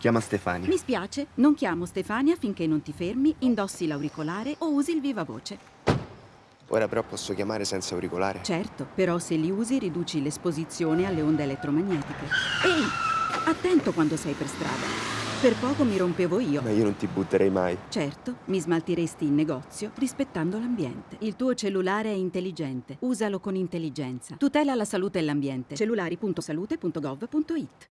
Chiama Stefania. Mi spiace, non chiamo Stefania finché non ti fermi, indossi l'auricolare o usi il viva voce. Ora però posso chiamare senza auricolare. Certo, però se li usi riduci l'esposizione alle onde elettromagnetiche. Ehi, attento quando sei per strada. Per poco mi rompevo io. Ma io non ti butterei mai. Certo, mi smaltiresti in negozio rispettando l'ambiente. Il tuo cellulare è intelligente. Usalo con intelligenza. Tutela la salute e l'ambiente. Cellulari.salute.gov.it